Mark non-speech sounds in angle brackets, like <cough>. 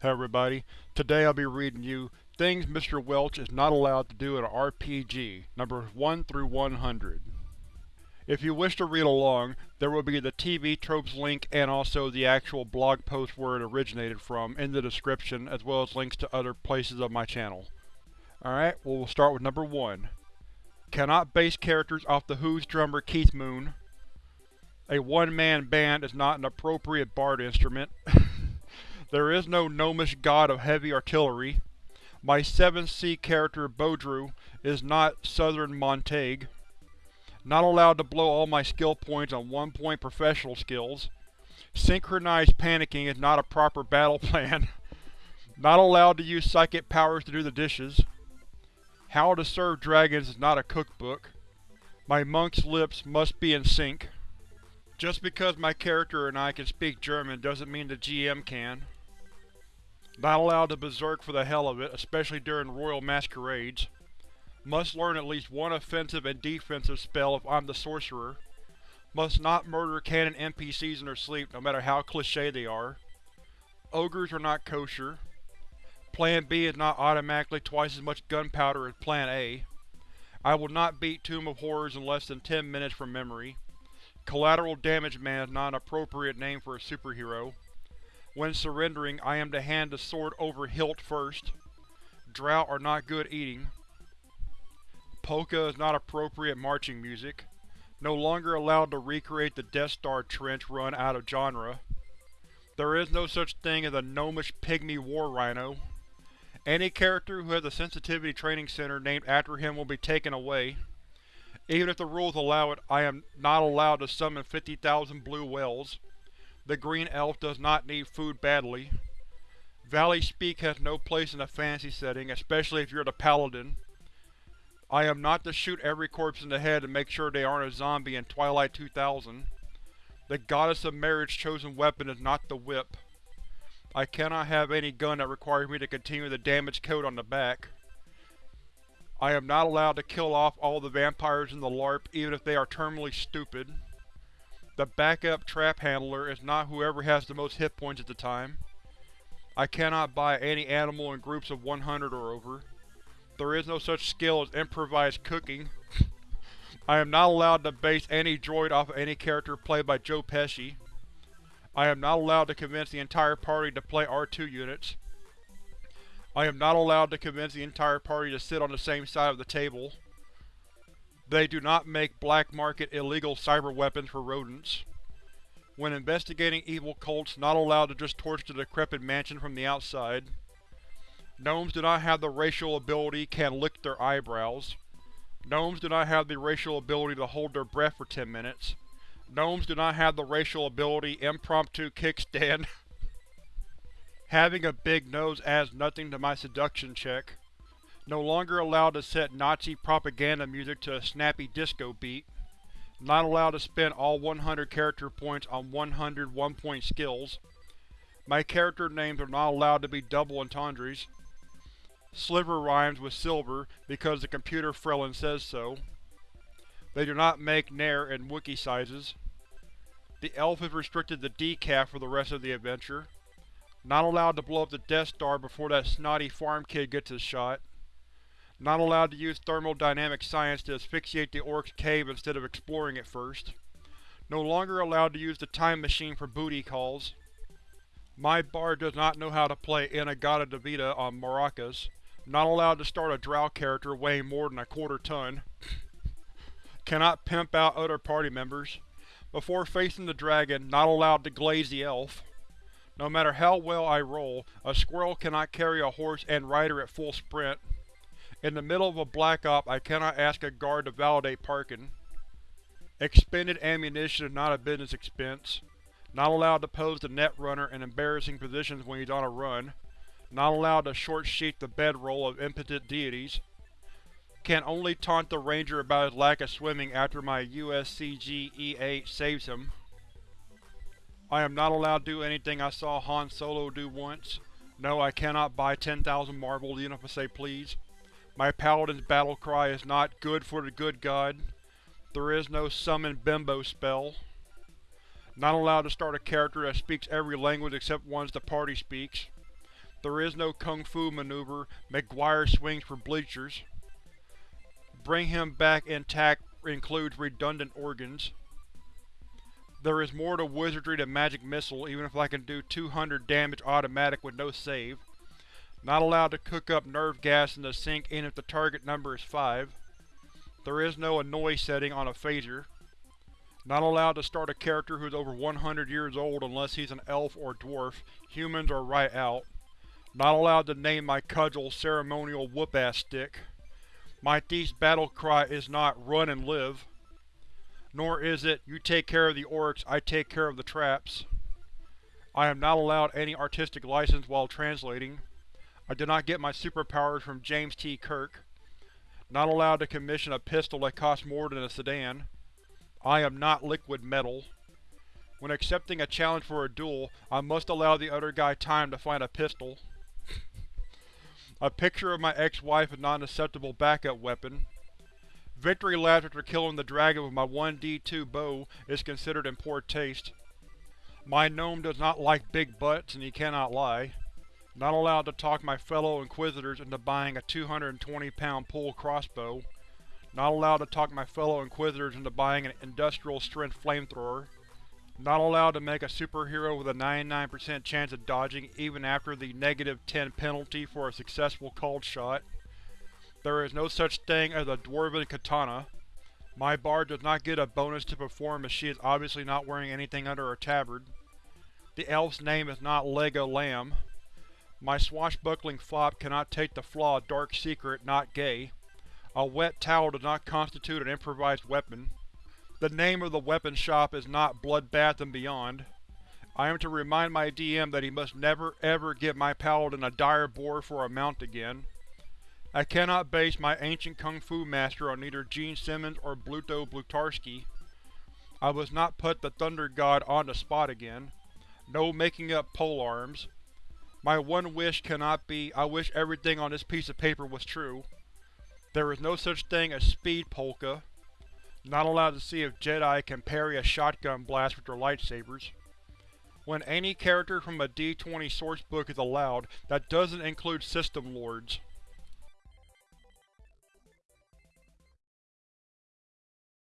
Hey everybody, today I'll be reading you Things Mr. Welch is Not Allowed to Do in an RPG, numbers 1 through 100. If you wish to read along, there will be the TV Tropes link and also the actual blog post where it originated from in the description, as well as links to other places of my channel. Alright, well we'll start with number 1. Cannot base characters off The Who's drummer Keith Moon. A one-man band is not an appropriate bard instrument. <laughs> there is no gnomish god of heavy artillery. My 7th Sea character Baudru is not Southern Montaigne. Not allowed to blow all my skill points on 1 point professional skills. Synchronized panicking is not a proper battle <laughs> plan. not allowed to use psychic powers to do the dishes. How to serve dragons is not a cookbook. My monk's lips must be in sync. Just because my character and I can speak German doesn't mean the GM can. Not allowed to berserk for the hell of it, especially during royal masquerades. Must learn at least one offensive and defensive spell if I'm the sorcerer. Must not murder canon NPCs in their sleep, no matter how cliché they are. Ogres are not kosher. Plan B is not automatically twice as much gunpowder as Plan A. I will not beat Tomb of Horrors in less than 10 minutes from memory. Collateral Damage Man is not an appropriate name for a superhero. When surrendering, I am to hand the sword over hilt first. Drought are not good eating. Polka is not appropriate marching music. No longer allowed to recreate the Death Star trench run out of genre. There is no such thing as a gnomish pygmy war rhino. Any character who has a sensitivity training center named after him will be taken away. Even if the rules allow it, I am not allowed to summon 50,000 blue whales. The green elf does not need food badly. Valley speak has no place in a fantasy setting, especially if you're the paladin. I am not to shoot every corpse in the head to make sure they aren't a zombie in Twilight 2000. The Goddess of Marriage chosen weapon is not the whip. I cannot have any gun that requires me to continue the damage code on the back. I am not allowed to kill off all the vampires in the LARP even if they are terminally stupid. The backup trap handler is not whoever has the most hit points at the time. I cannot buy any animal in groups of 100 or over. There is no such skill as improvised cooking. <laughs> I am not allowed to base any droid off of any character played by Joe Pesci. I am not allowed to convince the entire party to play R2 units. I am not allowed to convince the entire party to sit on the same side of the table. They do not make black market illegal cyber weapons for rodents. When investigating evil cults, not allowed to just torch the decrepit mansion from the outside. Gnomes do not have the racial ability can lick their eyebrows. Gnomes do not have the racial ability to hold their breath for 10 minutes. Gnomes do not have the racial ability impromptu kickstand <laughs> Having a big nose adds nothing to my seduction check. No longer allowed to set Nazi propaganda music to a snappy disco beat. Not allowed to spend all 100 character points on 100 one-point skills. My character names are not allowed to be double entendres. Sliver rhymes with silver because the computer Frelin says so. They do not make Nair in Wookiee sizes. The elf is restricted to decaf for the rest of the adventure. Not allowed to blow up the Death Star before that snotty farm kid gets his shot. Not allowed to use thermodynamic science to asphyxiate the Orc's cave instead of exploring it first. No longer allowed to use the time machine for booty calls. My bard does not know how to play In-A-Gadda-Da-Vida on maracas. Not allowed to start a drow character weighing more than a quarter ton. Cannot pimp out other party members. Before facing the dragon, not allowed to glaze the elf. No matter how well I roll, a squirrel cannot carry a horse and rider at full sprint. In the middle of a black op, I cannot ask a guard to validate parking. Expended ammunition is not a business expense. Not allowed to pose the net runner in embarrassing positions when he's on a run. Not allowed to short-sheet the bedroll of impotent deities. Can only taunt the ranger about his lack of swimming after my USCG E8 saves him. I am not allowed to do anything I saw Han Solo do once. No, I cannot buy 10,000 marbles even if I say please. My paladin's battle cry is not good for the good god. There is no summon bimbo spell. Not allowed to start a character that speaks every language except ones the party speaks. There is no kung fu maneuver, McGwire swings for bleachers. Bring him back intact includes redundant organs. There is more to wizardry than magic missile even if I can do 200 damage automatic with no save. Not allowed to cook up nerve gas in the sink even if the target number is 5. There is no annoy setting on a phaser. Not allowed to start a character who's over 100 years old unless he's an elf or dwarf, humans are right out. Not allowed to name my cudgel ceremonial whoop-ass stick. My thief's battle cry is not run and live. Nor is it, you take care of the orcs, I take care of the traps. I am not allowed any artistic license while translating. I did not get my superpowers from James T. Kirk. Not allowed to commission a pistol that costs more than a sedan. I am not liquid metal. When accepting a challenge for a duel, I must allow the other guy time to find a pistol. a picture of my ex-wife is not an acceptable backup weapon. Victory laps after killing the dragon with my 1d2 bow is considered in poor taste. My gnome does not like big butts and he cannot lie. Not allowed to talk my fellow Inquisitors into buying a 220 pound pull crossbow. Not allowed to talk my fellow Inquisitors into buying an industrial strength flamethrower. Not allowed to make a superhero with a 99% chance of dodging even after the negative 10 penalty for a successful called shot. There is no such thing as a Dwarven Katana. My bard does not get a bonus to perform as she is obviously not wearing anything under her tabard. The elf's name is not Lego Lamb. My swashbuckling fop cannot take the flaw Dark Secret, not gay. A wet towel does not constitute an improvised weapon. The name of the weapon shop is not Bloodbath and Beyond. I am to remind my DM that he must never ever get my paladin a dire boar for a mount again. I cannot base my ancient kung fu master on either Gene Simmons or Bluto Blutarsky. I must not put the Thunder God on the spot again. No making up polearms. My one wish cannot be, I wish everything on this piece of paper was true. There is no such thing as Speed Polka. Not allowed to see if Jedi can parry a shotgun blast with their lightsabers. When any character from a D20 sourcebook is allowed, that doesn't include System Lords.